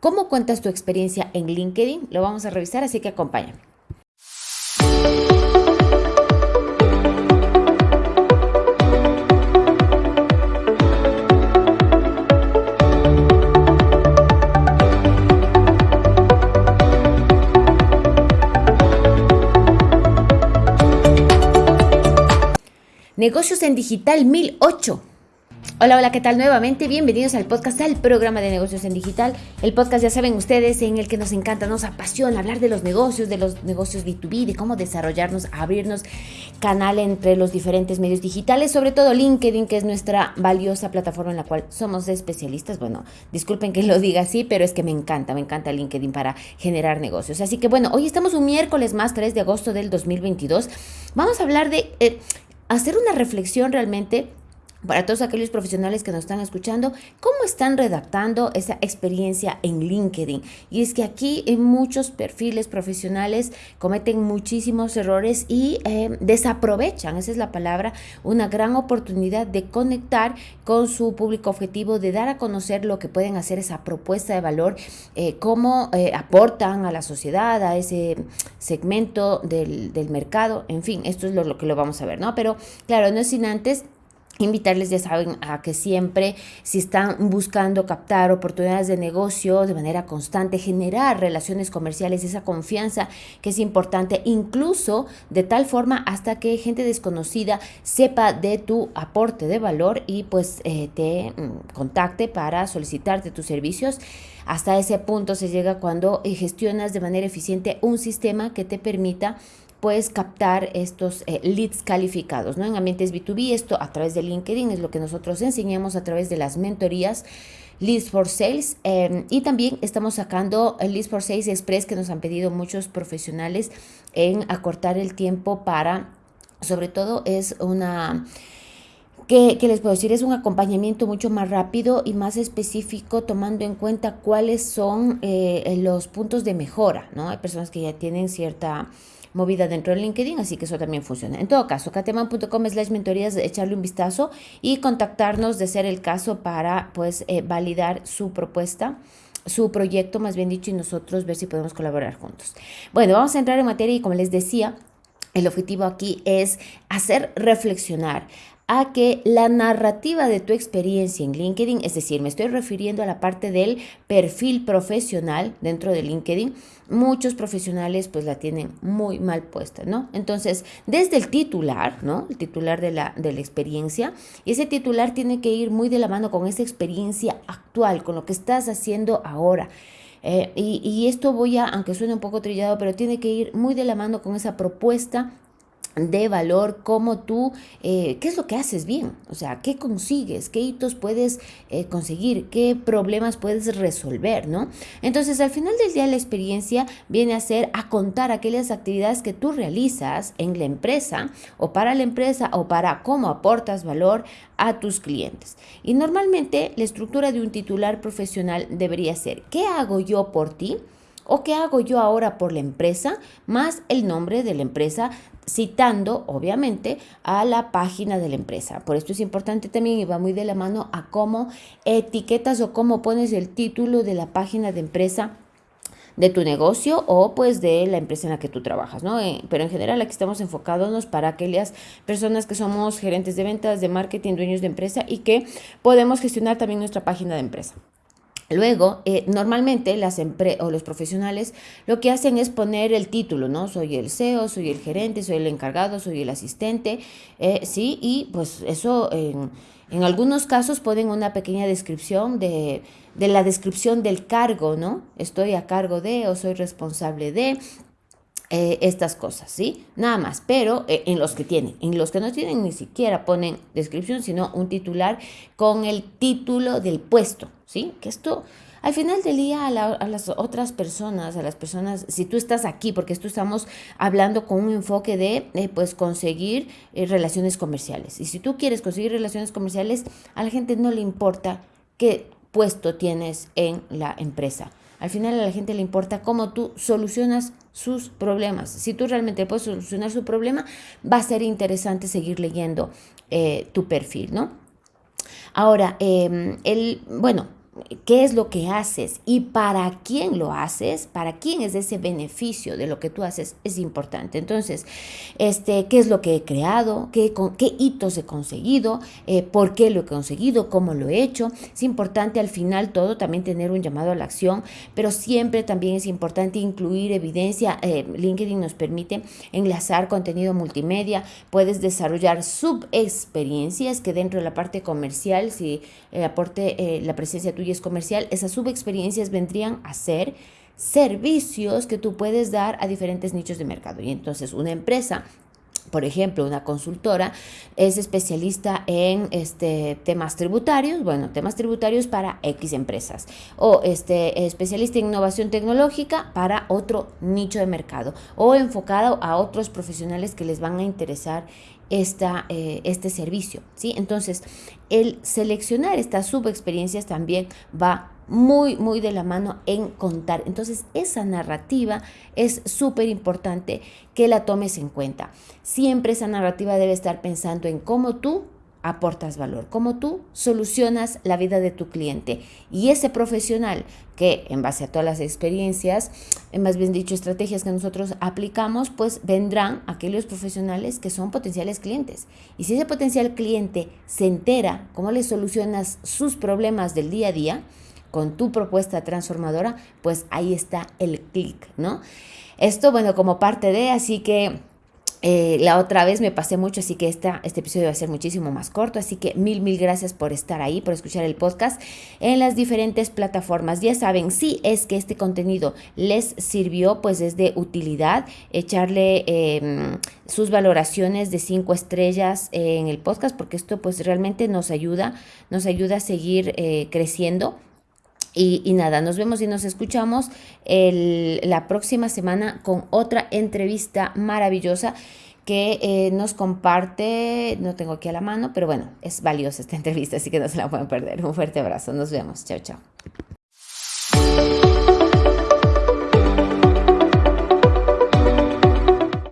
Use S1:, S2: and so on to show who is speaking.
S1: ¿Cómo cuentas tu experiencia en LinkedIn? Lo vamos a revisar, así que acompáñame. Negocios en Digital 1008. Hola, hola, ¿qué tal nuevamente? Bienvenidos al podcast, al programa de negocios en digital. El podcast, ya saben ustedes, en el que nos encanta, nos apasiona hablar de los negocios, de los negocios B2B, de cómo desarrollarnos, abrirnos canal entre los diferentes medios digitales, sobre todo LinkedIn, que es nuestra valiosa plataforma en la cual somos especialistas. Bueno, disculpen que lo diga así, pero es que me encanta, me encanta LinkedIn para generar negocios. Así que bueno, hoy estamos un miércoles más, 3 de agosto del 2022. Vamos a hablar de... Eh, hacer una reflexión realmente para todos aquellos profesionales que nos están escuchando, cómo están redactando esa experiencia en LinkedIn. Y es que aquí en muchos perfiles profesionales cometen muchísimos errores y eh, desaprovechan, esa es la palabra, una gran oportunidad de conectar con su público objetivo, de dar a conocer lo que pueden hacer, esa propuesta de valor, eh, cómo eh, aportan a la sociedad, a ese segmento del, mercado, en fin, esto es lo, lo que lo vamos a ver, ¿no? Pero claro, no es sin antes Invitarles, ya saben, a que siempre, si están buscando captar oportunidades de negocio de manera constante, generar relaciones comerciales, esa confianza que es importante, incluso de tal forma hasta que gente desconocida sepa de tu aporte de valor y pues eh, te mm, contacte para solicitarte tus servicios. Hasta ese punto se llega cuando eh, gestionas de manera eficiente un sistema que te permita puedes captar estos eh, leads calificados, ¿no? En ambientes B2B, esto a través de LinkedIn es lo que nosotros enseñamos a través de las mentorías Leads for Sales em, y también estamos sacando el Leads for Sales Express que nos han pedido muchos profesionales en acortar el tiempo para, sobre todo es una... ¿Qué, les puedo decir? Es un acompañamiento mucho más rápido y más específico tomando en cuenta cuáles son eh, los puntos de mejora, ¿no? Hay personas que ya tienen cierta movida dentro de LinkedIn, así que eso también funciona. En todo caso, cateman.com slash mentorías, echarle un vistazo y contactarnos de ser el caso para pues eh, validar su propuesta su proyecto, más bien dicho, y nosotros ver si podemos colaborar juntos. Bueno, vamos a entrar en materia y como les decía, el objetivo aquí es hacer reflexionar a que la narrativa de tu experiencia en LinkedIn, es decir, me estoy refiriendo a la parte del perfil profesional dentro de LinkedIn, muchos profesionales pues la tienen muy mal puesta, ¿no? Entonces, desde el titular, ¿no? El titular de la, de la experiencia, ese titular tiene que ir muy de la mano con esa experiencia actual, con lo que estás haciendo ahora. Eh, y, y, esto voy a, aunque suene un poco trillado, pero tiene que ir muy de la mano con esa propuesta de valor, cómo tú, eh, qué es lo que haces bien, o sea, qué consigues, qué hitos puedes eh, conseguir, qué problemas puedes resolver, ¿no? Entonces, al final del día, la experiencia viene a ser a contar aquellas actividades que tú realizas en la empresa o para la empresa o para cómo aportas valor a tus clientes. Y normalmente la estructura de un titular profesional debería ser, ¿qué hago yo por ti? ¿O qué hago yo ahora por la empresa? Más el nombre de la empresa, citando obviamente a la página de la empresa. Por esto es importante también y va muy de la mano a cómo etiquetas o cómo pones el título de la página de empresa de tu negocio o pues de la empresa en la que tú trabajas, ¿no? Eh, pero en general aquí estamos enfocándonos para aquellas personas que somos gerentes de ventas, de marketing, dueños de empresa y que podemos gestionar también nuestra página de empresa. Luego, eh, normalmente las o los profesionales lo que hacen es poner el título, ¿no? Soy el CEO, soy el gerente, soy el encargado, soy el asistente, eh, ¿sí? Y pues eso, en, en, algunos casos ponen una pequeña descripción de, de la descripción del cargo, ¿no? Estoy a cargo de o soy responsable de, eh, estas cosas, ¿sí? Nada más, pero eh, en los que tienen, en los que no tienen ni siquiera ponen descripción, sino un titular con el título del puesto, ¿sí? Que esto al final del día a, las otras personas, a las personas, si tú estás aquí, porque esto estamos hablando con un enfoque de eh, pues conseguir relaciones comerciales. Y si tú quieres conseguir relaciones comerciales, a la gente no le importa qué puesto tienes en la empresa. Al final a la gente le importa cómo tú solucionas sus problemas. Si tú realmente puedes solucionar su problema, va a ser interesante seguir leyendo eh, tu perfil, ¿no? Ahora, em, el, bueno, qué es lo que haces y para quién lo haces, para quién es ese beneficio de lo que tú haces, es importante. Entonces, este, ¿qué es lo que he creado? ¿Qué, qué hitos he conseguido? Eh, ¿Por qué lo he conseguido? ¿Cómo lo he hecho? Es importante al final todo también tener un llamado a la acción, pero siempre también es importante incluir evidencia. Eh, LinkedIn nos permite enlazar contenido multimedia, puedes desarrollar subexperiencias que dentro de la parte comercial, si el aporte, la presencia tuya es comercial, esas subexperiencias vendrían a ser servicios que tú puedes dar a diferentes nichos de mercado. Y entonces una empresa por ejemplo, una consultora es especialista en este, temas tributarios, bueno, temas tributarios para X empresas, o este, especialista en innovación tecnológica para otro nicho de mercado, o enfocado a otros profesionales que les van a interesar esta, eh, este servicio. ¿sí? Entonces, el seleccionar estas subexperiencias también va muy, muy de la mano en contar. Entonces, esa narrativa es súper importante que la tomes en cuenta. Siempre esa narrativa debe estar pensando en cómo tú aportas valor, cómo tú solucionas la vida de tu cliente. Y ese profesional que en base a todas las experiencias, más bien dicho, estrategias que nosotros aplicamos, pues vendrán aquellos profesionales que son potenciales clientes. Y si ese potencial cliente se entera cómo le solucionas sus problemas del día a día, con tu propuesta transformadora, pues ahí está el clic, ¿no? Esto, bueno, como parte de, así que eh, la otra vez me pasé mucho, así que esta, este episodio va a ser muchísimo más corto. Así que mil, mil gracias por estar ahí, por escuchar el podcast en las diferentes plataformas. Ya saben, si es que este contenido les sirvió, pues es de utilidad echarle em, sus valoraciones de cinco estrellas en el podcast, porque esto pues realmente nos ayuda, nos ayuda a seguir eh, creciendo. Y, nada, nos vemos y nos escuchamos la próxima semana con otra entrevista maravillosa que eh, nos comparte, no tengo aquí a la mano, pero bueno, es valiosa esta entrevista, así que no se la pueden perder. Un fuerte abrazo, nos vemos, chao, chao.